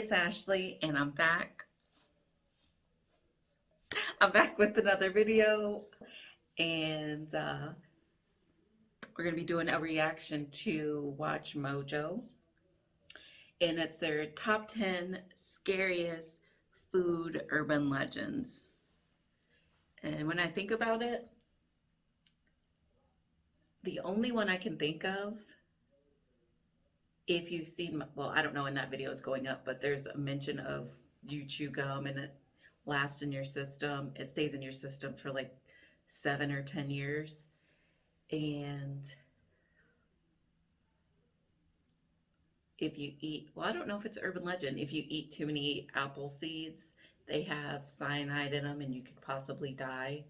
it's Ashley and I'm back. I'm back with another video and uh, we're going to be doing a reaction to Watch Mojo and it's their top 10 scariest food urban legends. And when I think about it, the only one I can think of if you've seen, well, I don't know when that video is going up, but there's a mention of you chew gum and it lasts in your system. It stays in your system for like seven or 10 years. And if you eat, well, I don't know if it's urban legend. If you eat too many apple seeds, they have cyanide in them and you could possibly die.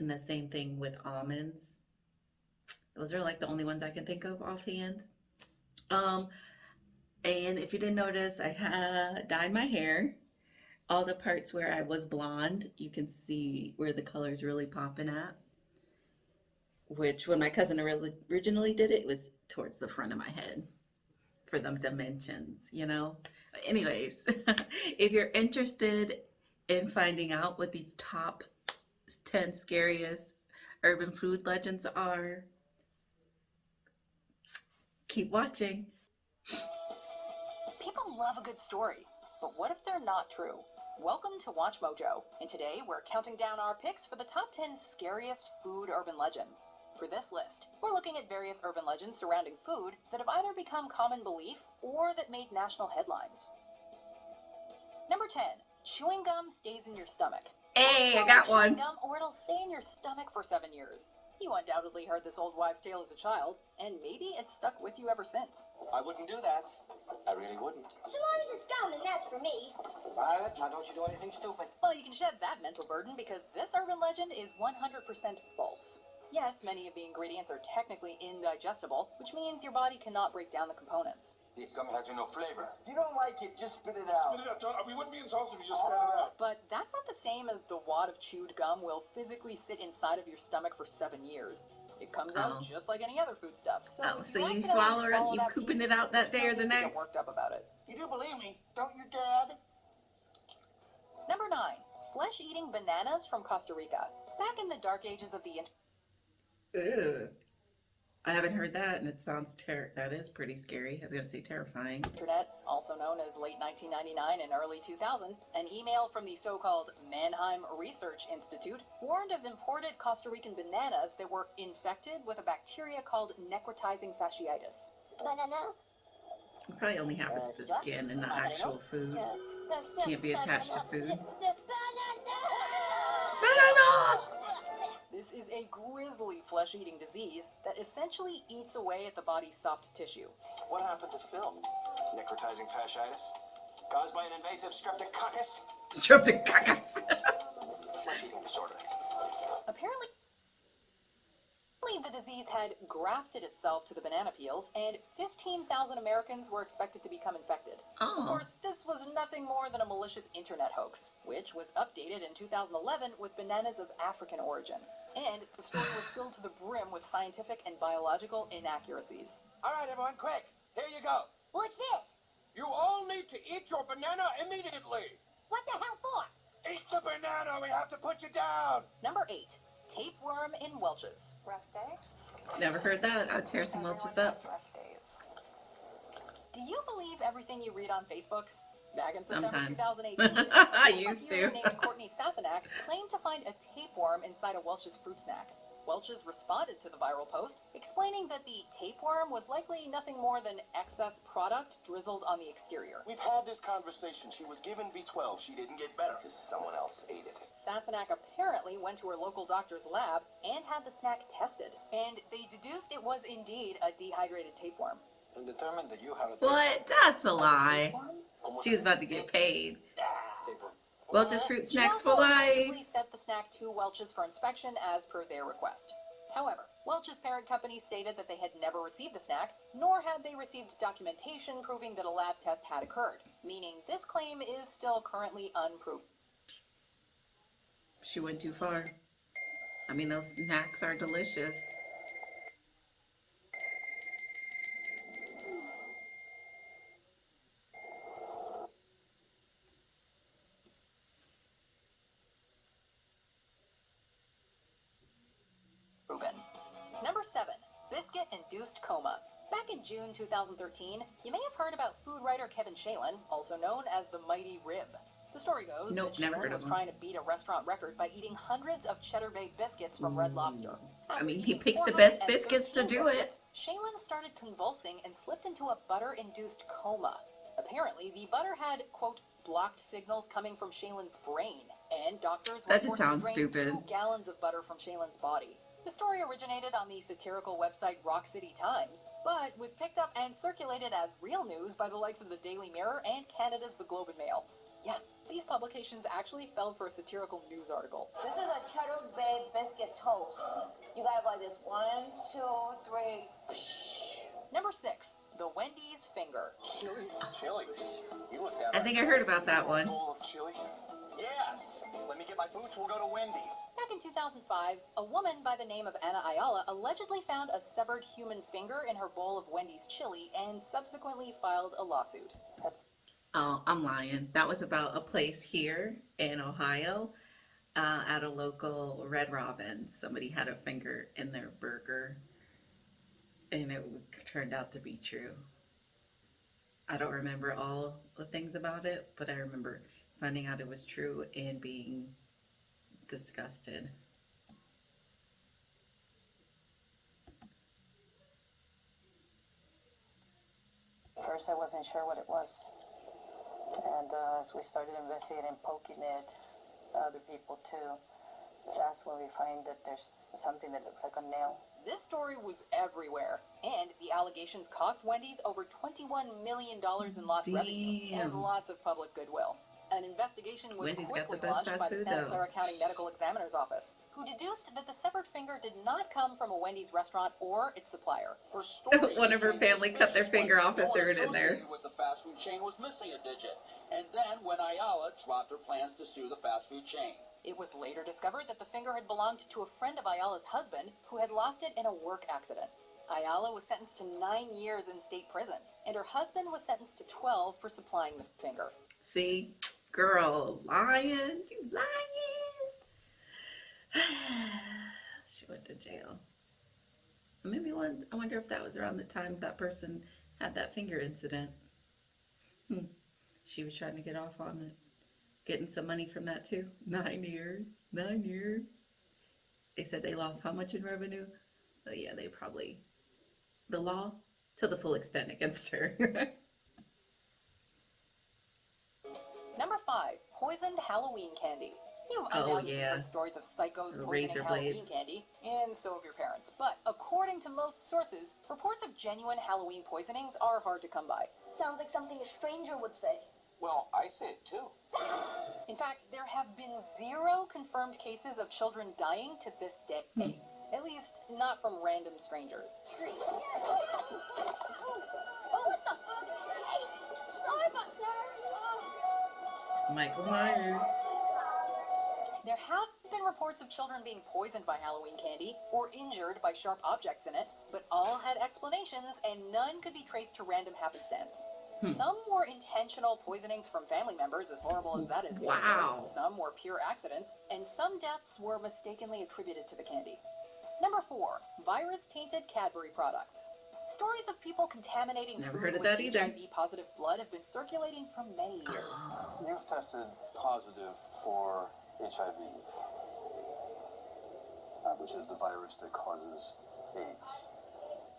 And the same thing with almonds. Those are like the only ones I can think of offhand. Um, and if you didn't notice, I dyed my hair. All the parts where I was blonde, you can see where the color is really popping at. Which when my cousin originally did it, it was towards the front of my head for them dimensions, you know? Anyways, if you're interested in finding out what these top 10 scariest urban food legends are, Keep watching. People love a good story, but what if they're not true? Welcome to Watch Mojo, and today we're counting down our picks for the top 10 scariest food urban legends. For this list, we're looking at various urban legends surrounding food that have either become common belief or that made national headlines. Number 10. Chewing gum stays in your stomach. Hey, I got one. Gum or it'll stay in your stomach for seven years. You undoubtedly heard this old wives' tale as a child, and maybe it's stuck with you ever since. I wouldn't do that. I really wouldn't. So long as it's gum, and that's for me. Violet, now don't you do anything stupid. Well, you can shed that mental burden because this urban legend is 100% false. Yes, many of the ingredients are technically indigestible, which means your body cannot break down the components. This gum has no flavor. You don't like it, just spit it out. Spit it out. Don't, we wouldn't be insulted if you just spit it out. But that's not the same as the wad of chewed gum will physically sit inside of your stomach for seven years. It comes oh. out just like any other food stuff. So, oh, so you swallow it, you pooping it out that day or the next? Get worked up about it. You do believe me, don't you, Dad? Number nine, flesh-eating bananas from Costa Rica. Back in the dark ages of the internet. Ew. I haven't heard that, and it sounds ter- that is pretty scary. I was going to say terrifying. Internet, also known as late 1999 and early 2000, an email from the so-called Mannheim Research Institute warned of imported Costa Rican bananas that were infected with a bacteria called necrotizing fasciitis. Banana. It probably only happens to skin and not actual food. Can't be attached to food. Banana! This is a grisly flesh-eating disease that essentially eats away at the body's soft tissue. What happened to Phil? Necrotizing fasciitis? Caused by an invasive streptococcus? Streptococcus! Flesh-eating disorder. Apparently, the disease had grafted itself to the banana peels, and 15,000 Americans were expected to become infected. Oh. Of course, this was nothing more than a malicious internet hoax, which was updated in 2011 with bananas of African origin. And the story was filled to the brim with scientific and biological inaccuracies. All right, everyone, quick. Here you go. What's this? You all need to eat your banana immediately. What the hell for? Eat the banana. We have to put you down. Number eight, tapeworm in Welch's. Rough day? Never heard that. I'd tear some Welch's up. Rough days. Do you believe everything you read on Facebook? Back in September Sometimes. 2018, I used user to. named Courtney Sassenach claimed to find a tapeworm inside a Welch's fruit snack. Welch's responded to the viral post, explaining that the tapeworm was likely nothing more than excess product drizzled on the exterior. We've had this conversation. She was given B12. She didn't get better because someone else ate it. Sassenach apparently went to her local doctor's lab and had the snack tested, and they deduced it was indeed a dehydrated tapeworm. And determined that you have a tapeworm. What? That's a lie. Tapeworm? She was about to get paid. Welch's Fruit Snacks for life. sent the snack to Welch's for inspection as per their request. However, Welch's parent company stated that they had never received the snack, nor had they received documentation proving that a lab test had occurred, meaning this claim is still currently unproven. She went too far. I mean, those snacks are delicious. Induced coma. Back in June 2013, you may have heard about food writer Kevin Shalin, also known as the Mighty Rib. The story goes Nope, that never Shalin was trying to beat a restaurant record by eating hundreds of Cheddar Bay biscuits from Red mm. Lobster. I mean, he picked the best biscuits to do it. biscuits, Shalin started convulsing and slipped into a butter-induced coma. Apparently, the butter had, quote, blocked signals coming from Shalin's brain, and doctors That just sounds stupid. two gallons of butter from Shalin's body. The story originated on the satirical website Rock City Times, but was picked up and circulated as real news by the likes of the Daily Mirror and Canada's The Globe and Mail. Yeah, these publications actually fell for a satirical news article. This is a cheddar bay biscuit toast. You gotta go like this. One, two, three. Number six, the Wendy's finger. Chili? Chili? You look I think I heard about that one. Bowl of chili? Yes. Let me get my boots. We'll go to Wendy's. Back in 2005, a woman by the name of Anna Ayala allegedly found a severed human finger in her bowl of Wendy's chili and subsequently filed a lawsuit. Oh, I'm lying. That was about a place here in Ohio uh, at a local Red Robin. Somebody had a finger in their burger, and it turned out to be true. I don't remember all the things about it, but I remember finding out it was true and being disgusted. First, I wasn't sure what it was. And uh, as we started investigating, poking it, other people too, that's when we find that there's something that looks like a nail. This story was everywhere, and the allegations cost Wendy's over $21 million in lost revenue and lots of public goodwill. An investigation was Wendy's got the quickly best launched by the Santa. Clara County Medical Examiner's Office, who deduced that the severed finger did not come from a Wendy's restaurant or its supplier. Her story One of her family cut their finger off and threw it in there. with the fast food chain was missing a digit. And then when Ayala dropped her plans to sue the fast food chain. It was later discovered that the finger had belonged to a friend of Ayala's husband who had lost it in a work accident. Ayala was sentenced to nine years in state prison, and her husband was sentenced to 12 for supplying the finger. See, girl, lying, you lying. she went to jail. Maybe one. I wonder if that was around the time that person had that finger incident. Hmm. She was trying to get off on it, getting some money from that too. Nine years. Nine years. They said they lost how much in revenue? Oh yeah, they probably the law to the full extent against her. Number five, poisoned Halloween candy. You've Oh, undoubtedly yeah. heard stories of psychos The poisoning razor Halloween blades. candy, and so have your parents. But according to most sources, reports of genuine Halloween poisonings are hard to come by. Sounds like something a stranger would say. Well, I say it too. In fact, there have been zero confirmed cases of children dying to this day. Hmm. At least, not from random strangers. Michael Myers. There have been reports of children being poisoned by Halloween candy or injured by sharp objects in it, but all had explanations and none could be traced to random happenstance. Hmm. Some were intentional poisonings from family members, as horrible as that is. Wow. Some were pure accidents, and some deaths were mistakenly attributed to the candy. Number four, virus-tainted Cadbury products. Stories of people contaminating Never food heard of with that either. HIV-positive blood have been circulating for many years. You've tested positive for HIV, uh, which is the virus that causes AIDS.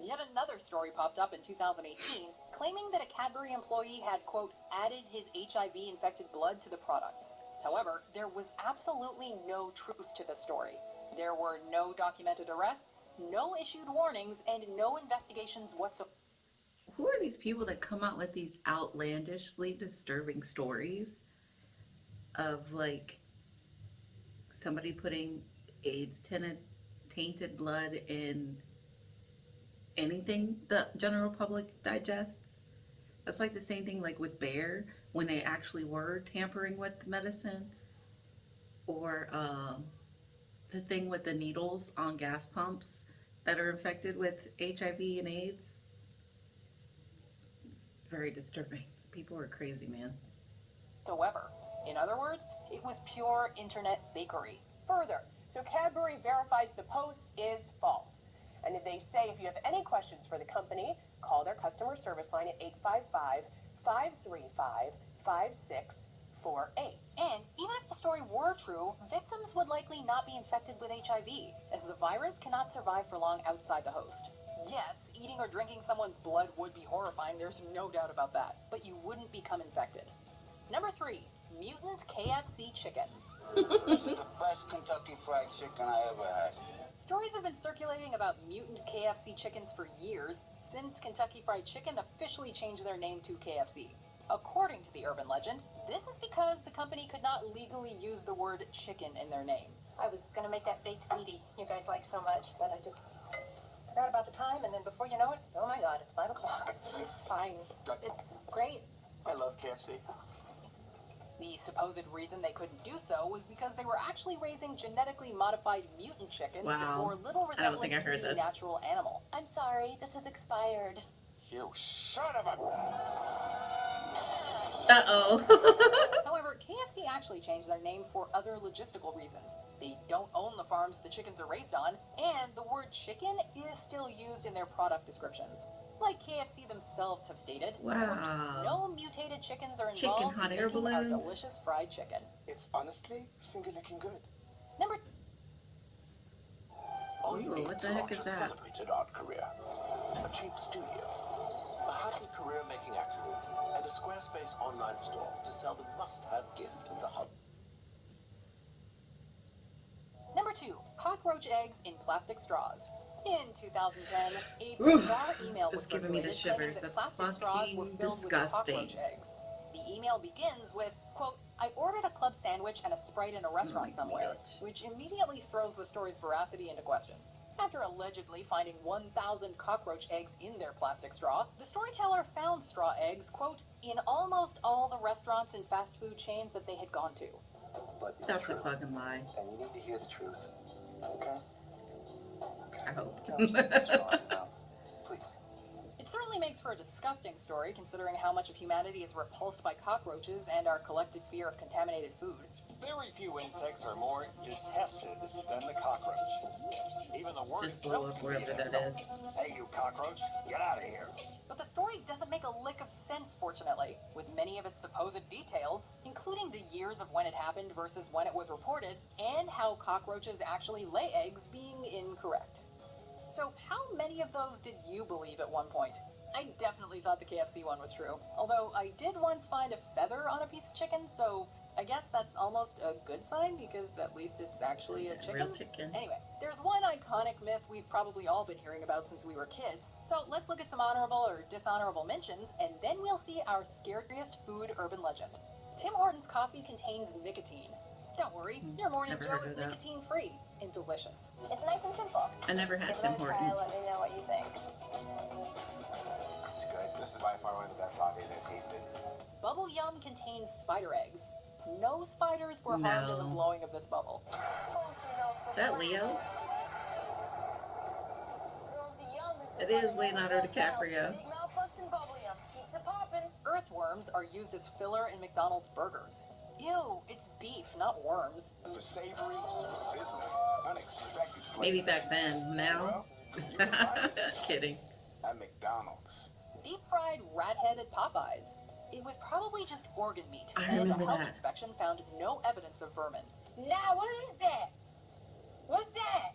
Yet another story popped up in 2018 claiming that a Cadbury employee had, quote, added his HIV infected blood to the products. However, there was absolutely no truth to the story. There were no documented arrests, no issued warnings, and no investigations whatsoever. Who are these people that come out with these outlandishly disturbing stories of like somebody putting AIDS tainted, tainted blood in anything the general public digests? That's like the same thing like with Bayer when they actually were tampering with the medicine or um, the thing with the needles on gas pumps that are infected with HIV and AIDS. It's very disturbing. People are crazy, man. However, in other words, it was pure internet bakery. Further, so Cadbury verifies the post is false. And if they say if you have any questions for the company, call their customer service line at 855 535 5648. And even if the story were true, victims would likely not be infected with HIV, as the virus cannot survive for long outside the host. Yes, eating or drinking someone's blood would be horrifying, there's no doubt about that, but you wouldn't become infected. Number three, mutant KFC chickens. This is the best Kentucky Fried Chicken I ever had. Stories have been circulating about mutant KFC chickens for years, since Kentucky Fried Chicken officially changed their name to KFC. According to the urban legend, this is because the company could not legally use the word chicken in their name. I was going to make that baked ziti you guys like so much, but I just forgot about the time, and then before you know it, oh my god, it's 5 o'clock. It's fine. It's great. I love KFC. The supposed reason they couldn't do so was because they were actually raising genetically modified mutant chickens that Wow. bore little I don't resemblance think I to heard the this. natural animal. I'm sorry, this is expired. You son of a. Uh-oh. However, KFC actually changed their name for other logistical reasons. They don't own the farms the chickens are raised on, and the word chicken is still used in their product descriptions. Like KFC themselves have stated, Wow. no mutated chickens are Chicken involved hot in air making our balloons. delicious fried chicken. It's honestly finger licking good. Number All you Ooh, what the heck launch is a that? celebrated art career. A cheap studio. A happy career making accident. And a Squarespace online store to sell the must have gift of the hub. Number two, cockroach eggs in plastic straws. In 2010, a bizarre email was giving me the shivers. that That's plastic straws were fucking filled disgusting. with cockroach eggs. The email begins with, quote, I ordered a club sandwich and a Sprite in a restaurant oh my somewhere, bitch. which immediately throws the story's veracity into question. After allegedly finding 1,000 cockroach eggs in their plastic straw, the storyteller found straw eggs, quote, in almost all the restaurants and fast food chains that they had gone to. But it's That's a fucking lie. And you need to hear the truth. Okay? I hope. certainly makes for a disgusting story considering how much of humanity is repulsed by cockroaches and our collective fear of contaminated food. Very few insects are more detested than the cockroach. Even the word Just blow up wherever be an that insult. is. Hey, you cockroach, get out of here. But the story doesn't make a lick of sense, fortunately, with many of its supposed details, including the years of when it happened versus when it was reported, and how cockroaches actually lay eggs being incorrect. So, how many of those did you believe at one point? I definitely thought the KFC one was true, although I did once find a feather on a piece of chicken, so I guess that's almost a good sign because at least it's actually a chicken. Real chicken. Anyway, there's one iconic myth we've probably all been hearing about since we were kids. So let's look at some honorable or dishonorable mentions, and then we'll see our scariest food urban legend. Tim Hortons coffee contains nicotine. Don't worry, your morning never Joe is nicotine free and delicious. It's nice and simple. I never had Give Tim it a try, Hortons. let me know what you think. It's good. This is by far one of the best coffees I've tasted. Bubble Yum contains spider eggs. No spiders were harmed in the blowing of this bubble. Is that Leo? It is Leonardo DiCaprio. Big mouth busting bubble yum. Keeps it popping. Earthworms are used as filler in McDonald's burgers. Ew, it's beef, not worms. For savory, sizzling, unexpected flavors. Maybe back then. Now? Well, you can find it Kidding. at McDonald's. Deep fried rat-headed Popeyes. It was probably just organ meat, I and remember a health that. inspection found no evidence of vermin. Now, what is that? What's that?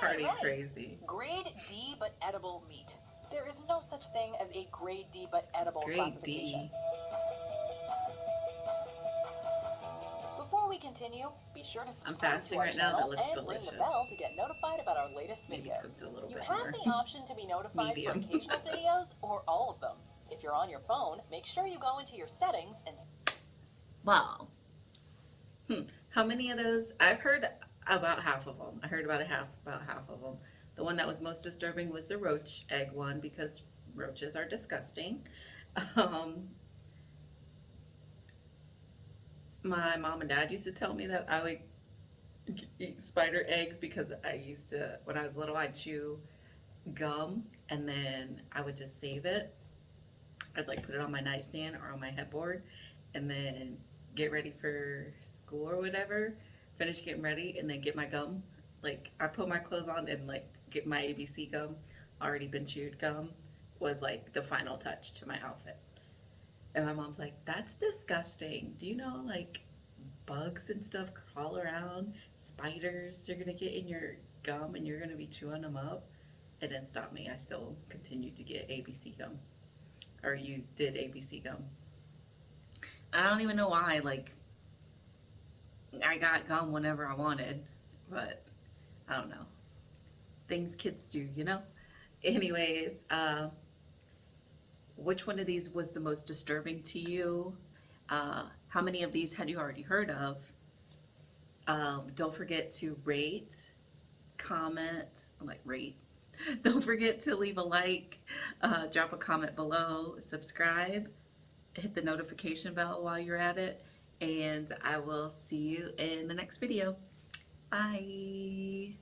Party right. crazy. Grade D but edible meat. There is no such thing as a grade D but edible Grade classification. D. Before we continue, be sure to subscribe fasting to our right now. That channel looks and ring the bell to get notified about our latest videos. a You have more. the option to be notified for occasional videos or all of them. If you're on your phone, make sure you go into your settings and Wow. Hmm. How many of those? I've heard about half of them. I heard about a half, about half of them. The one that was most disturbing was the roach egg one because roaches are disgusting. Um, my mom and dad used to tell me that I would eat spider eggs because I used to, when I was little, I'd chew gum and then I would just save it. I'd like put it on my nightstand or on my headboard and then get ready for school or whatever, finish getting ready, and then get my gum. Like I put my clothes on and like get my ABC gum, already been chewed gum, was like the final touch to my outfit. And my mom's like, "That's disgusting. Do you know like bugs and stuff crawl around, spiders? They're gonna get in your gum and you're gonna be chewing them up." It didn't stop me. I still continued to get ABC gum, or you did ABC gum. I don't even know why. Like, I got gum whenever I wanted, but I don't know. Things kids do, you know? Anyways, uh, which one of these was the most disturbing to you? Uh, how many of these had you already heard of? Um, don't forget to rate, comment, like rate. Don't forget to leave a like, uh, drop a comment below, subscribe, hit the notification bell while you're at it, and I will see you in the next video. Bye.